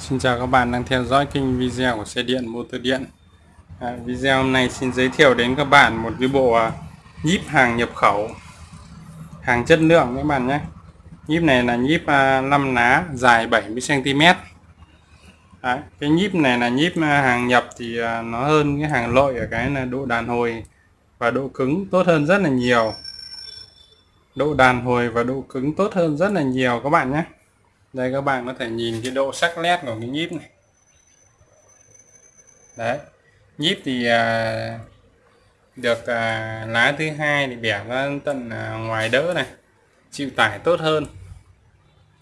Xin chào các bạn đang theo dõi kênh video của xe điện motor điện. À, Video hôm nay xin giới thiệu đến các bạn một cái bộ à, nhíp hàng nhập khẩu Hàng chất lượng các bạn nhé. Nhíp này là nhíp à, 5 ná dài 70cm à, Cái nhíp này là nhíp à, hàng nhập thì à, nó hơn cái hàng lội ở cái là độ đàn hồi và độ cứng tốt hơn rất là nhiều. Độ đàn hồi và độ cứng tốt hơn rất là nhiều các bạn nhé đây các bạn có thể nhìn cái độ sắc nét của cái nhíp này. Đấy nhíp thì à, được à, lá thứ hai thì bẻ ra tận à, ngoài đỡ này chịu tải tốt hơn.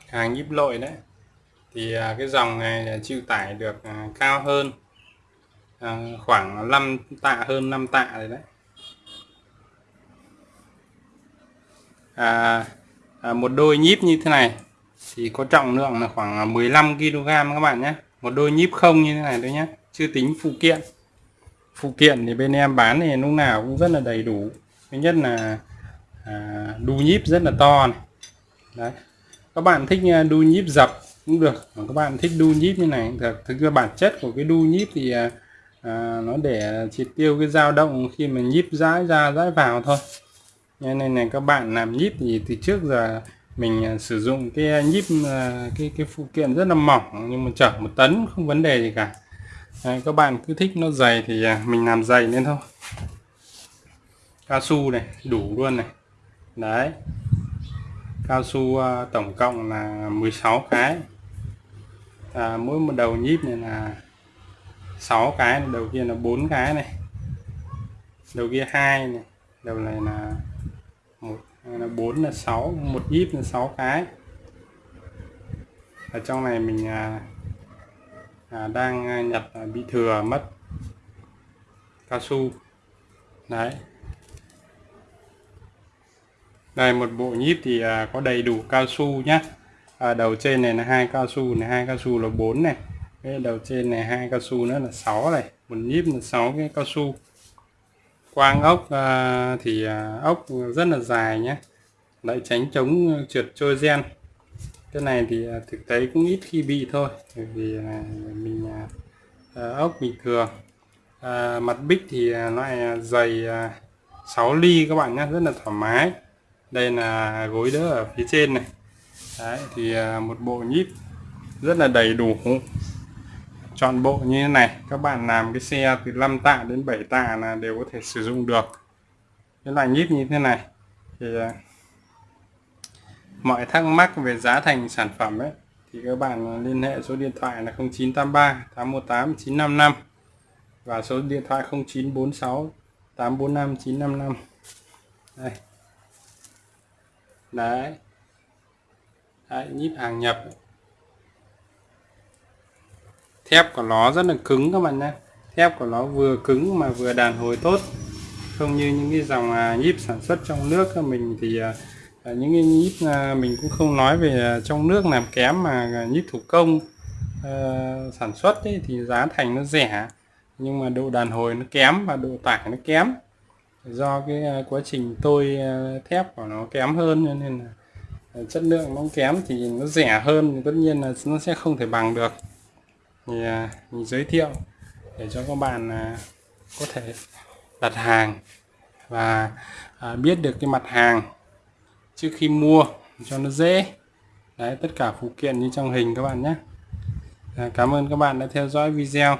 Hàng nhíp lội đấy. Thì à, cái dòng này chịu tải được à, cao hơn à, khoảng 5 tạ hơn 5 tạ rồi đấy. À, à, một đôi nhíp như thế này thì có trọng lượng là khoảng à, 15 kg các bạn nhé. Một đôi nhíp không như thế này thôi nhé. Chưa tính phụ kiện. Phụ kiện thì bên em bán thì lúc nào cũng rất là đầy đủ. Thứ nhất là à, đu nhíp rất là to này. Đấy. Các bạn thích à, đu nhíp dập cũng được các bạn thích đu nhíp như này thực thực ra bản chất của cái đu nhíp thì à, à, nó để triệt tiêu cái dao động khi mà nhíp rãi ra rãi vào thôi. Nên này các bạn làm nhíp thì từ trước giờ mình à, sử dụng cái à, nhíp à, cái cái phụ kiện rất là mỏng nhưng mà chở một tấn không vấn đề gì cả. Đấy, các bạn cứ thích nó dày thì mình làm dày lên thôi. Cao su này đủ luôn này. Đấy. Cao su tổng cộng là 16 cái. À, mỗi một đầu nhíp này là 6 cái đầu kia là 4 cái này. Đầu kia hai này đầu này là một là 4 là 6 một nhíp là 6 cái. Ở trong này mình à, à, đang à, nhặt à, bị thừa mất cao su. Đấy. Đây một bộ nhíp thì à, có đầy đủ cao su nhé à, đầu trên này là hai cao su này hai cao su là 4 này. Cái đầu trên này hai cao su nữa là 6 này. Một nhíp là 6 cái cao su quang ốc à, thì à, ốc rất là dài nhé. Lại tránh chống trượt trôi gen. Cái này thì à, thực tế cũng ít khi bị thôi bởi vì à, mình à, à ốc bình thường. À, mặt bích thì à, loại à, dày 6 ly các bạn nhé rất là thoải mái. Đây là gối đỡ ở phía trên này. Đấy, thì một bộ nhíp rất là đầy đủ chọn bộ như thế này. Các bạn làm cái xe từ 5 tạ đến 7 tạ là đều có thể sử dụng được. Cái loại nhíp như thế này thì à, mọi thắc mắc về giá thành sản phẩm ấy, thì các bạn liên hệ số điện thoại là 0983 818 955 và số điện thoại 0946 845 955 đây. Đấy. Đấy, nhíp hàng nhập thép của nó rất là cứng các bạn nhé. Thép của nó vừa cứng mà vừa đàn hồi tốt. Không như những cái dòng à, nhíp sản xuất trong nước mình thì à, à, những cái nhíp à, mình cũng không nói về à, trong nước làm kém mà nhíp thủ công uh, sản xuất ấy, thì giá thành nó rẻ. Nhưng mà độ đàn hồi nó kém và độ tải nó kém. Do cái quá trình tôi thép của nó kém hơn nên là chất lượng nó kém thì nó rẻ hơn. Tất nhiên là nó sẽ không thể bằng được thì à, mình giới thiệu để cho các bạn à, có thể đặt hàng và à, biết được cái mặt hàng trước khi mua cho nó dễ. Đấy tất cả phụ kiện như trong hình các bạn nhé. À, cảm ơn các bạn đã theo dõi video.